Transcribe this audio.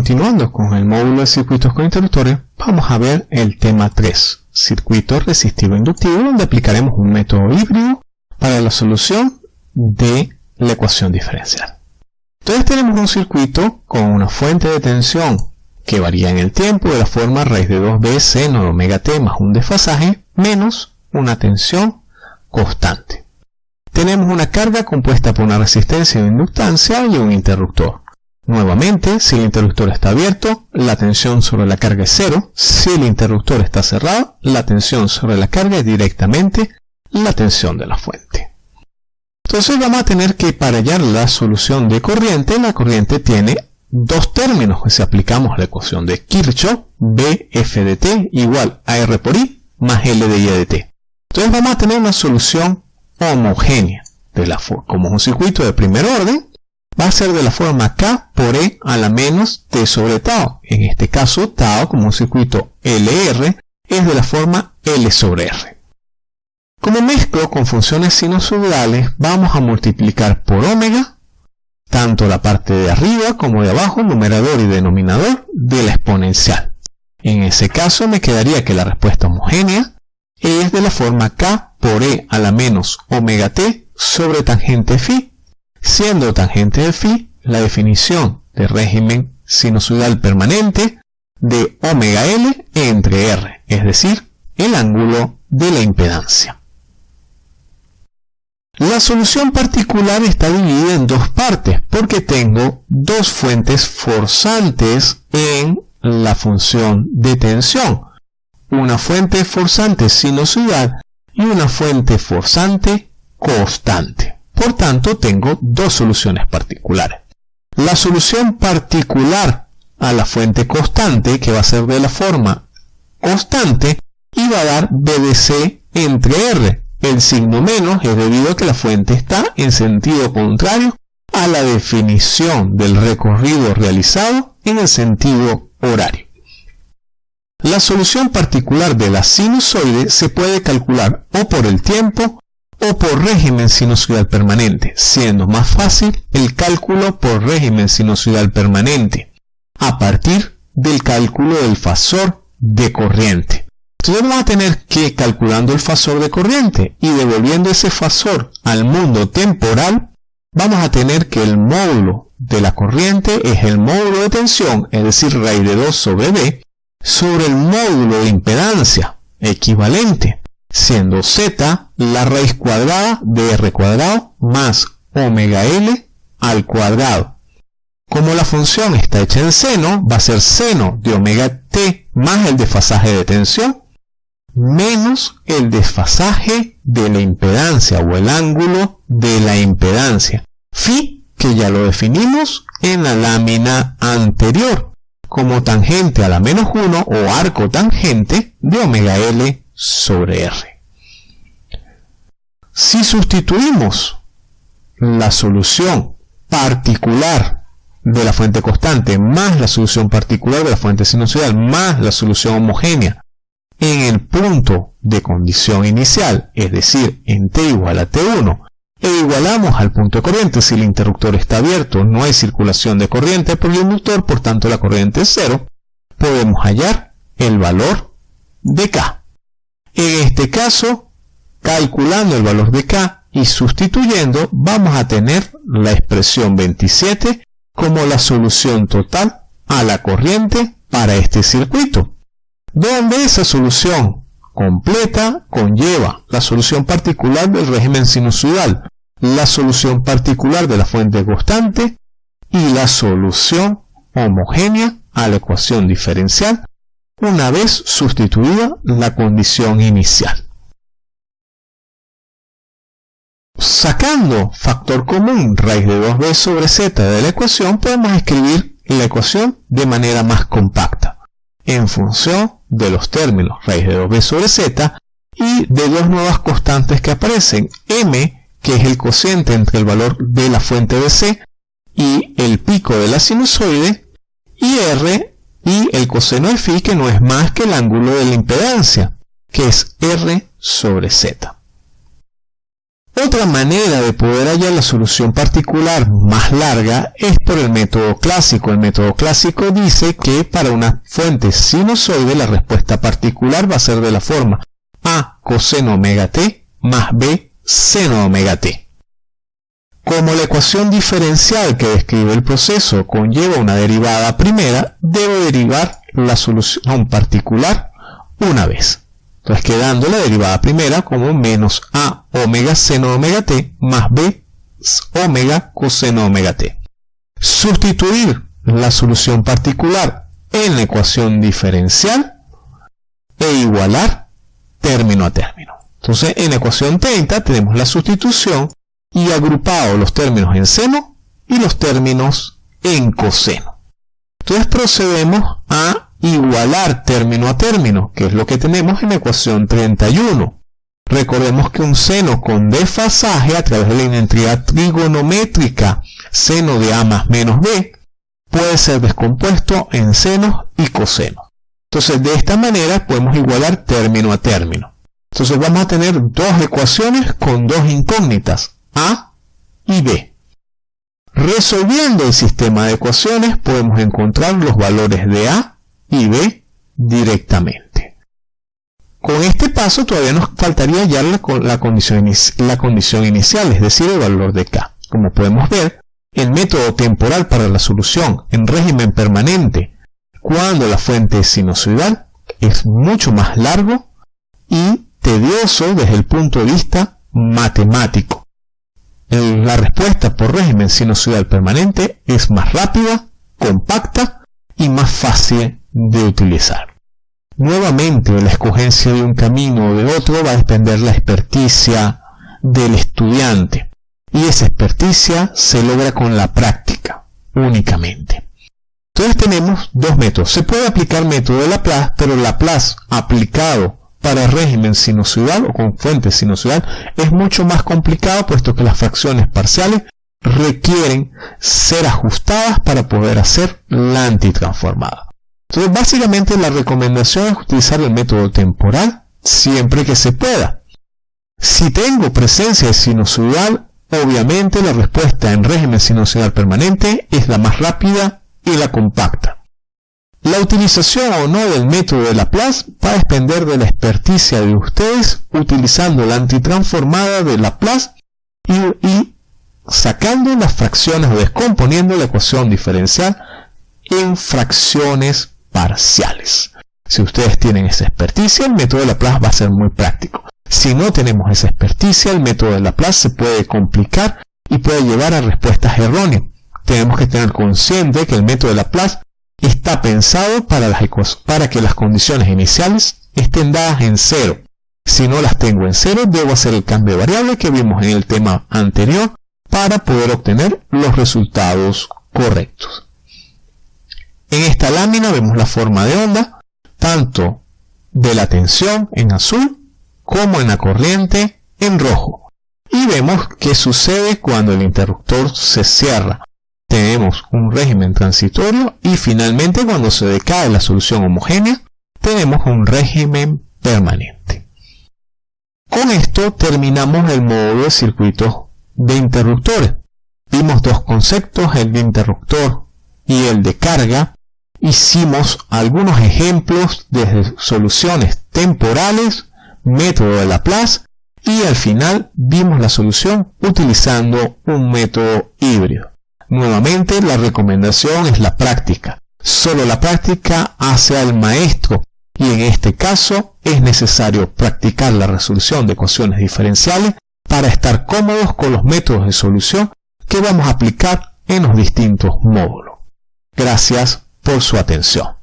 continuando con el módulo de circuitos con interruptores, vamos a ver el tema 3, circuito resistivo inductivo, donde aplicaremos un método híbrido para la solución de la ecuación diferencial. Entonces tenemos un circuito con una fuente de tensión que varía en el tiempo de la forma raíz de 2b seno de omega t más un desfasaje menos una tensión constante. Tenemos una carga compuesta por una resistencia de inductancia y un interruptor. Nuevamente, si el interruptor está abierto, la tensión sobre la carga es cero. Si el interruptor está cerrado, la tensión sobre la carga es directamente la tensión de la fuente. Entonces vamos a tener que para hallar la solución de corriente, la corriente tiene dos términos. Si aplicamos la ecuación de Kirchhoff, BF de T igual a R por I más L de I de T. Entonces vamos a tener una solución homogénea. De la, como un circuito de primer orden, va a ser de la forma K por E a la menos T sobre tau. En este caso, tau como circuito LR es de la forma L sobre R. Como mezclo con funciones sinusoidales, vamos a multiplicar por omega tanto la parte de arriba como de abajo, numerador y denominador, de la exponencial. En ese caso me quedaría que la respuesta homogénea es de la forma k por e a la menos omega t sobre tangente phi, siendo tangente de phi la definición de régimen sinusoidal permanente de omega l entre r, es decir, el ángulo de la impedancia. La solución particular está dividida en dos partes porque tengo dos fuentes forzantes en la función de tensión. Una fuente forzante sinusoidal y una fuente forzante constante. Por tanto, tengo dos soluciones particulares. La solución particular a la fuente constante, que va a ser de la forma constante, y va a dar BDC entre R, el signo menos es debido a que la fuente está en sentido contrario a la definición del recorrido realizado en el sentido horario. La solución particular de la sinusoide se puede calcular o por el tiempo o por régimen sinusoidal permanente, siendo más fácil el cálculo por régimen sinusoidal permanente, a partir del cálculo del fasor de corriente. Entonces vamos a tener que, calculando el fasor de corriente y devolviendo ese fasor al mundo temporal, vamos a tener que el módulo de la corriente es el módulo de tensión, es decir, raíz de 2 sobre B, sobre el módulo de impedancia equivalente, siendo Z la raíz cuadrada de R cuadrado más omega L al cuadrado. Como la función está hecha en seno, va a ser seno de omega t más el desfasaje de tensión, menos el desfasaje de la impedancia o el ángulo de la impedancia. Phi, que ya lo definimos en la lámina anterior, como tangente a la menos 1 o arco tangente de omega L sobre R. Si sustituimos la solución particular de la fuente constante más la solución particular de la fuente sinusoidal más la solución homogénea en el punto de condición inicial, es decir, en t igual a t1, e igualamos al punto de corriente si el interruptor está abierto, no hay circulación de corriente por el inductor, por tanto la corriente es cero, podemos hallar el valor de K. En este caso, calculando el valor de K y sustituyendo, vamos a tener la expresión 27 como la solución total a la corriente para este circuito. Donde esa solución completa conlleva la solución particular del régimen sinusoidal, la solución particular de la fuente constante y la solución homogénea a la ecuación diferencial una vez sustituida la condición inicial. Sacando factor común raíz de 2b sobre z de la ecuación, podemos escribir la ecuación de manera más compacta en función de los términos raíz de 2b sobre z y de dos nuevas constantes que aparecen, m, que es el cociente entre el valor de la fuente de c y el pico de la sinusoide, y r, y el coseno de phi, que no es más que el ángulo de la impedancia, que es r sobre z. Otra manera de poder hallar la solución particular más larga es por el método clásico. El método clásico dice que para una fuente sinusoide la respuesta particular va a ser de la forma A coseno omega t más B seno omega t. Como la ecuación diferencial que describe el proceso conlleva una derivada primera, debo derivar la solución particular una vez. Entonces quedando la derivada primera como menos a omega seno omega t más b omega coseno omega t. Sustituir la solución particular en la ecuación diferencial e igualar término a término. Entonces en la ecuación 30 tenemos la sustitución y agrupado los términos en seno y los términos en coseno. Entonces procedemos a igualar término a término, que es lo que tenemos en la ecuación 31. Recordemos que un seno con desfasaje a través de la identidad trigonométrica seno de A más menos B puede ser descompuesto en senos y cosenos. Entonces de esta manera podemos igualar término a término. Entonces vamos a tener dos ecuaciones con dos incógnitas, A y B. Resolviendo el sistema de ecuaciones podemos encontrar los valores de A y B directamente. Con este paso todavía nos faltaría hallar la, la, condición, la condición inicial, es decir, el valor de K. Como podemos ver, el método temporal para la solución en régimen permanente cuando la fuente es sinusoidal es mucho más largo y tedioso desde el punto de vista matemático. La respuesta por régimen sinusoidal permanente es más rápida, compacta y más fácil de utilizar. Nuevamente, la escogencia de un camino o de otro va a depender la experticia del estudiante. Y esa experticia se logra con la práctica, únicamente. Entonces tenemos dos métodos. Se puede aplicar método de Laplace, pero Laplace aplicado para régimen sinusoidal o con fuente sinusoidal es mucho más complicado puesto que las fracciones parciales requieren ser ajustadas para poder hacer la antitransformada. Entonces, básicamente la recomendación es utilizar el método temporal siempre que se pueda. Si tengo presencia de sinusoidal, obviamente la respuesta en régimen sinusoidal permanente es la más rápida y la compacta. La utilización o no del método de Laplace va a depender de la experticia de ustedes utilizando la antitransformada de Laplace y, y sacando las fracciones o descomponiendo la ecuación diferencial en fracciones parciales. Si ustedes tienen esa experticia, el método de Laplace va a ser muy práctico. Si no tenemos esa experticia, el método de Laplace se puede complicar y puede llevar a respuestas erróneas. Tenemos que tener consciente que el método de Laplace está pensado para, que las condiciones iniciales estén dadas en cero. Si no las tengo en cero, debo hacer el cambio de variable que vimos en el tema anterior para poder obtener los resultados correctos. En esta lámina vemos la forma de onda, tanto de la tensión en azul como en la corriente en rojo. Y vemos qué sucede cuando el interruptor se cierra. Tenemos un régimen transitorio y finalmente cuando se decae la solución homogénea, tenemos un régimen permanente. Con esto terminamos el módulo de circuitos de interruptores. Vimos dos conceptos, el de interruptor y el de carga, hicimos algunos ejemplos de soluciones temporales, método de Laplace y al final vimos la solución utilizando un método híbrido. Nuevamente la recomendación es la práctica. Solo la práctica hace al maestro y en este caso es necesario practicar la resolución de ecuaciones diferenciales para estar cómodos con los métodos de solución que vamos a aplicar en los distintos módulos. Gracias por su atención.